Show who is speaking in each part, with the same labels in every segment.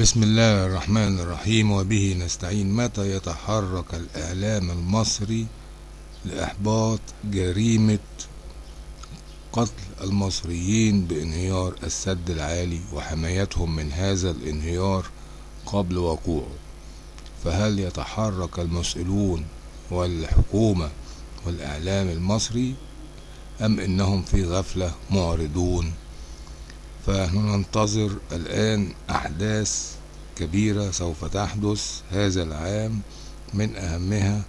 Speaker 1: بسم الله الرحمن الرحيم وبه نستعين. متى يتحرك الإعلام المصري لإحباط جريمة قتل المصريين بانهيار السد العالي وحمايتهم من هذا الانهيار قبل وقوعه؟ فهل يتحرك المسؤولون والحكومة والإعلام المصري أم إنهم في غفلة معرضون؟ فنحن ننتظر الآن أحداث كبيرة سوف تحدث هذا العام من أهمها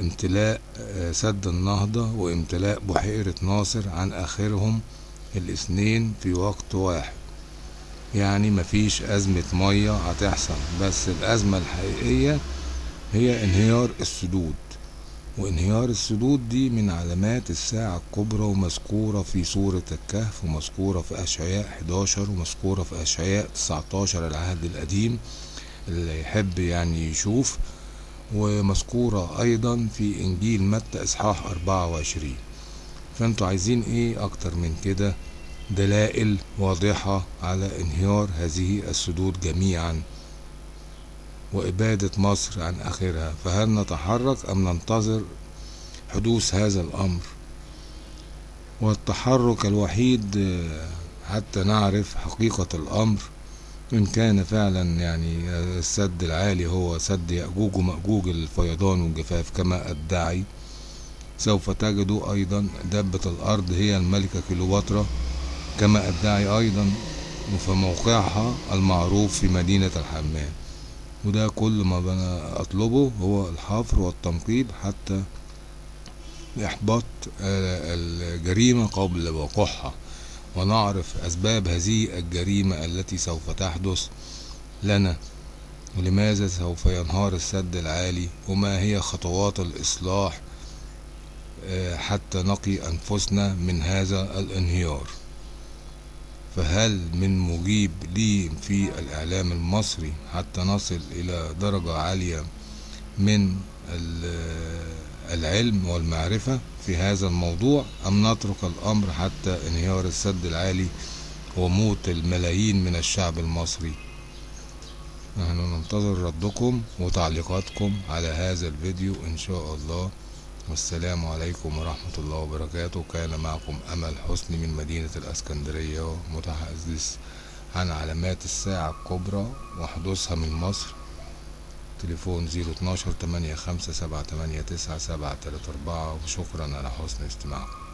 Speaker 1: امتلاء سد النهضة وامتلاء بحيرة ناصر عن آخرهم الاثنين في وقت واحد. يعني مفيش أزمة مية هتحصل بس الأزمة الحقيقية هي انهيار السدود. وانهيار السدود دي من علامات الساعة الكبرى ومذكورة في سورة الكهف ومذكورة في أشعياء 11 ومذكورة في أشعياء 19 العهد القديم اللي يحب يعني يشوف ومذكورة أيضا في إنجيل متى إصحاح 24 فأنتوا عايزين إيه أكتر من كده؟ دلائل واضحة على انهيار هذه السدود جميعا. وإبادة مصر عن آخرها فهل نتحرك أم ننتظر حدوث هذا الأمر؟ والتحرك الوحيد حتى نعرف حقيقة الأمر إن كان فعلا يعني السد العالي هو سد يأجوج ومأجوج الفيضان والجفاف كما أدعي سوف تجدوا أيضا دبة الأرض هي الملكة كليوباترا كما أدعي أيضا وفي موقعها المعروف في مدينة الحمام. وده كل ما أنا أطلبه هو الحفر والتنقيب حتى إحباط الجريمة قبل وقوعها. ونعرف أسباب هذه الجريمة التي سوف تحدث لنا. ولماذا سوف ينهار السد العالي؟ وما هي خطوات الإصلاح حتى نقي أنفسنا من هذا الانهيار؟ فهل من مجيب لي في الإعلام المصري حتى نصل إلى درجة عالية من العلم والمعرفة في هذا الموضوع أم نترك الأمر حتى انهيار السد العالي وموت الملايين من الشعب المصري؟ نحن ننتظر ردكم وتعليقاتكم على هذا الفيديو إن شاء الله. والسلام عليكم ورحمة الله وبركاته. كان معكم أمل حسني من مدينة الأسكندرية متحدث عن علامات الساعة الكبرى وحدوثها من مصر. تليفون زيرو اتناشر تمانية خمسة سبعة تمانية تسعة سبعة تلاتة أربعة. وشكرا على حسن استماعكم.